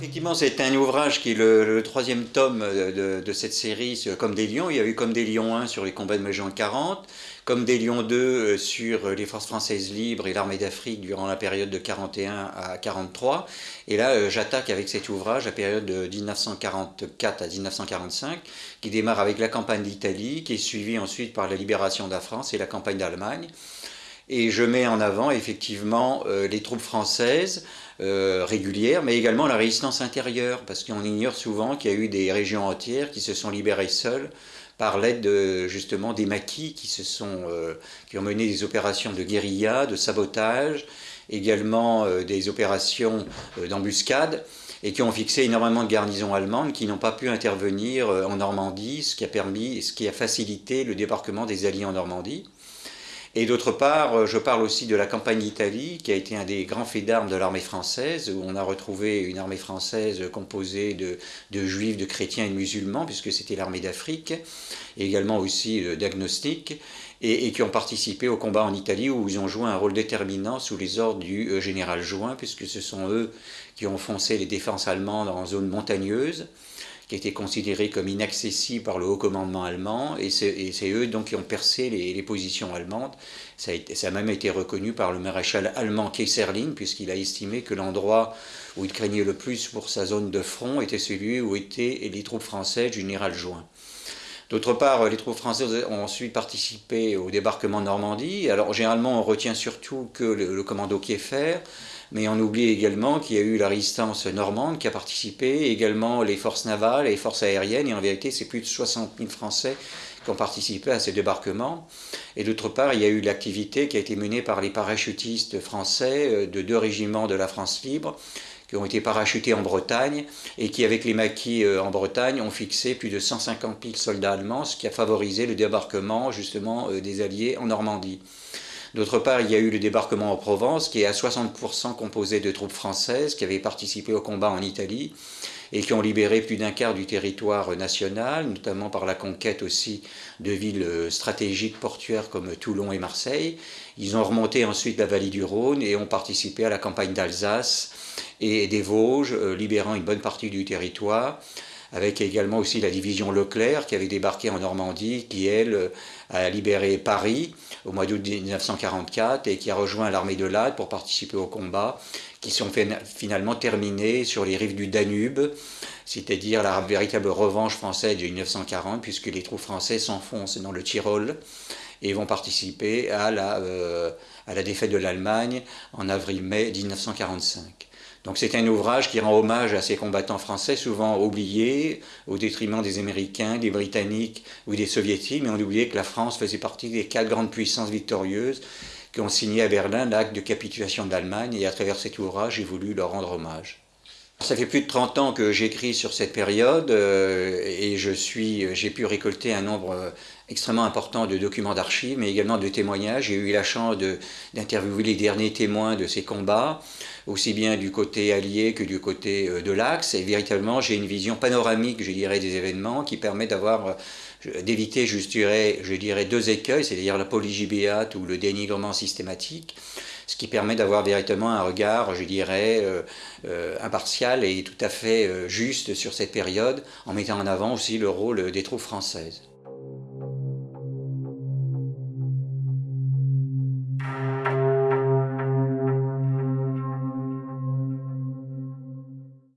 Effectivement, c'est un ouvrage qui est le, troisième tome de, cette série, Comme des lions. Il y a eu Comme des lions 1 sur les combats de mai 40, Comme des lions 2 euh, sur les forces françaises libres et l'armée d'Afrique durant la période de 41 à 43. Et là, euh, j'attaque avec cet ouvrage la période de 1944 à 1945, qui démarre avec la campagne d'Italie, qui est suivie ensuite par la libération de la France et la campagne d'Allemagne. Et je mets en avant effectivement euh, les troupes françaises euh, régulières, mais également la résistance intérieure, parce qu'on ignore souvent qu'il y a eu des régions entières qui se sont libérées seules par l'aide justement des maquis qui, se sont, euh, qui ont mené des opérations de guérilla, de sabotage, également des opérations d'embuscade et qui ont fixé énormément de garnisons allemandes qui n'ont pas pu intervenir en Normandie, ce qui a permis, ce qui a facilité le débarquement des Alliés en Normandie. Et d'autre part, euh, je parle aussi de la campagne d'Italie, qui a été un des grands faits d'armes de l'armée française, où on a retrouvé une armée française composée de, juifs, de chrétiens et de musulmans, puisque c'était l'armée d'Afrique, et également aussi d'agnostiques, et, et, qui ont participé au combat en Italie, où ils ont joué un rôle déterminant sous les ordres du euh, général Join, puisque ce sont eux qui ont foncé les défenses allemandes en zone montagneuse qui étaient considérés comme inaccessibles par le haut commandement allemand, et c'est eux donc qui ont percé les, positions allemandes. Ça a, même été reconnu par le maréchal allemand Kaiserling, puisqu'il a estimé que l'endroit où il craignait le plus pour sa zone de front était celui où étaient les troupes françaises du général Join. D'autre part, les troupes françaises ont ensuite participé au débarquement de Normandie. Alors généralement, on retient surtout que le, le commando Kieffer, mais on oublie également qu'il y a eu la résistance normande qui a participé, également les forces navales et les forces aériennes, et en vérité c'est plus de 60 000 Français qui ont participé à ces débarquements. Et d'autre part, il y a eu l'activité qui a été menée par les parachutistes français euh, de deux régiments de la France libre, qui ont été parachutés en Bretagne et qui, avec les maquis euh, en Bretagne, ont fixé plus de 150 000 soldats allemands, ce qui a favorisé le débarquement justement euh, des Alliés en Normandie. D'autre part, il y a eu le débarquement en Provence, qui est à 60% composé de troupes françaises qui avaient participé au combat en Italie et qui ont libéré plus d'un quart du territoire national, notamment par la conquête aussi de villes stratégiques portuaires comme Toulon et Marseille. Ils ont remonté ensuite la vallée du Rhône et ont participé à la campagne d'Alsace et des Vosges, euh, libérant une bonne partie du territoire avec également aussi la division Leclerc qui avait débarqué en Normandie, qui elle a libéré Paris au mois d'août 1944 et qui a rejoint l'armée de l'Ade pour participer au combat, qui sont finalement terminés sur les rives du Danube, c'est-à-dire la véritable revanche française de 1940, puisque les troupes françaises s'enfoncent dans le Tyrol et vont participer à la, euh, à la défaite de l'Allemagne en avril-mai 1945. Donc c'est un ouvrage qui rend hommage à ces combattants français, souvent oubliés, au détriment des Américains, des Britanniques ou des Soviétiques, mais on oubliait que la France faisait partie des quatre grandes puissances victorieuses qui ont signé à Berlin l'acte de capitulation de l'Allemagne, et à travers cet ouvrage, j'ai voulu leur rendre hommage. Ça fait plus de 30 ans que j'écris sur cette période euh, et j'ai pu récolter un nombre euh, extrêmement important de documents d'archives, mais également de témoignages. J'ai eu la chance d'interviewer les derniers témoins de ces combats, aussi bien du côté allié que du côté euh, de l'Axe. Et véritablement, j'ai une vision panoramique, je dirais, des événements qui permet d'avoir d'éviter, je dirais, je dirais, deux écueils, c'est-à-dire la polygibéate ou le dénigrement systématique ce qui permet d'avoir véritablement un regard, je dirais, euh, euh, impartial et tout à fait euh, juste sur cette période, en mettant en avant aussi le rôle des troupes françaises.